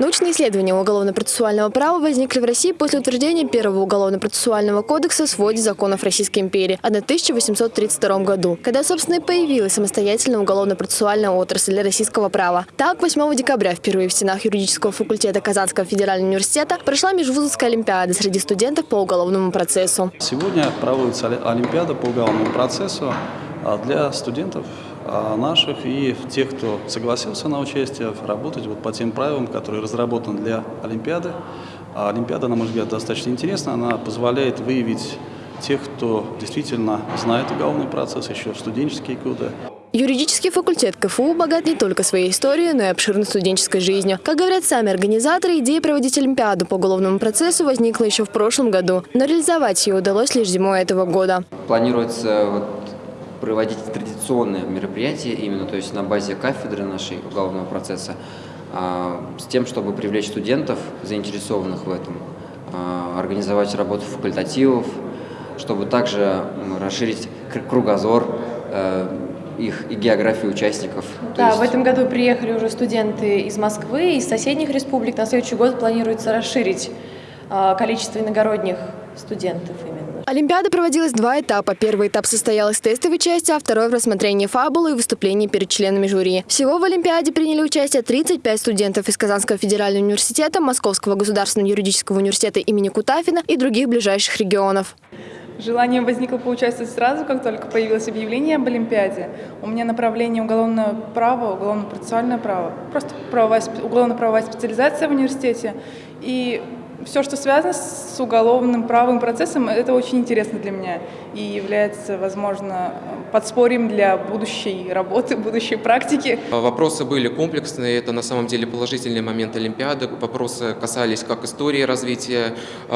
Научные исследования уголовно-процессуального права возникли в России после утверждения первого уголовно-процессуального кодекса в своде законов Российской империи в 1832 году, когда, собственно, и появилась самостоятельная уголовно-процессуальная отрасль для российского права. Так, 8 декабря впервые в стенах юридического факультета Казанского федерального университета прошла межвузовская олимпиада среди студентов по уголовному процессу. Сегодня проводится олимпиада по уголовному процессу а, для студентов наших и тех, кто согласился на участие, работать вот по тем правилам, которые разработаны для Олимпиады. А Олимпиада, на мой взгляд, достаточно интересна. Она позволяет выявить тех, кто действительно знает уголовный процесс еще в студенческие годы. Юридический факультет КФУ богат не только своей историей, но и обширной студенческой жизнью. Как говорят сами организаторы, идея проводить Олимпиаду по уголовному процессу возникла еще в прошлом году, но реализовать ее удалось лишь зимой этого года. Планируется вот проводить традиционные мероприятия, именно то есть на базе кафедры нашей уголовного процесса, а, с тем, чтобы привлечь студентов, заинтересованных в этом, а, организовать работу факультативов, чтобы также расширить кругозор э, их и географию участников. Да, есть... в этом году приехали уже студенты из Москвы, из соседних республик. На следующий год планируется расширить а, количество иногородних студентов именно. Олимпиада проводилась два этапа. Первый этап состоял из тестовой части, а второй в рассмотрении фабулы и выступлений перед членами жюри. Всего в Олимпиаде приняли участие 35 студентов из Казанского федерального университета, Московского государственного юридического университета имени Кутафина и других ближайших регионов. Желание возникло поучаствовать сразу, как только появилось объявление об Олимпиаде. У меня направление уголовное право, уголовно-процессуальное право, просто уголовно-правовая специализация в университете. И все, что связано с уголовным правовым процессом, это очень интересно для меня и является, возможно, подспорьем для будущей работы, будущей практики. Вопросы были комплексные, это на самом деле положительный момент Олимпиады. Вопросы касались как истории развития э,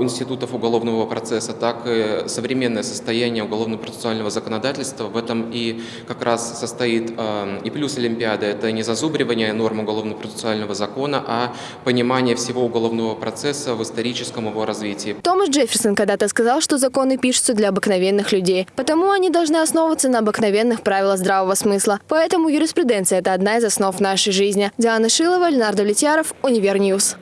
институтов уголовного процесса, так и современное состояние уголовно-процессуального законодательства. В этом и как раз состоит э, и плюс Олимпиады. Это не зазубривание норм уголовно-процессуального закона, а понимание всего уголовного процесса в историческом его развитии. Томас Джефферсон когда-то сказал, что законы пишутся для обыкновенных людей, потому они должны основываться на обыкновенных правилах здравого смысла. Поэтому юриспруденция – это одна из основ нашей жизни. Диана Шилова, Ленардо Летьяров, Универ News.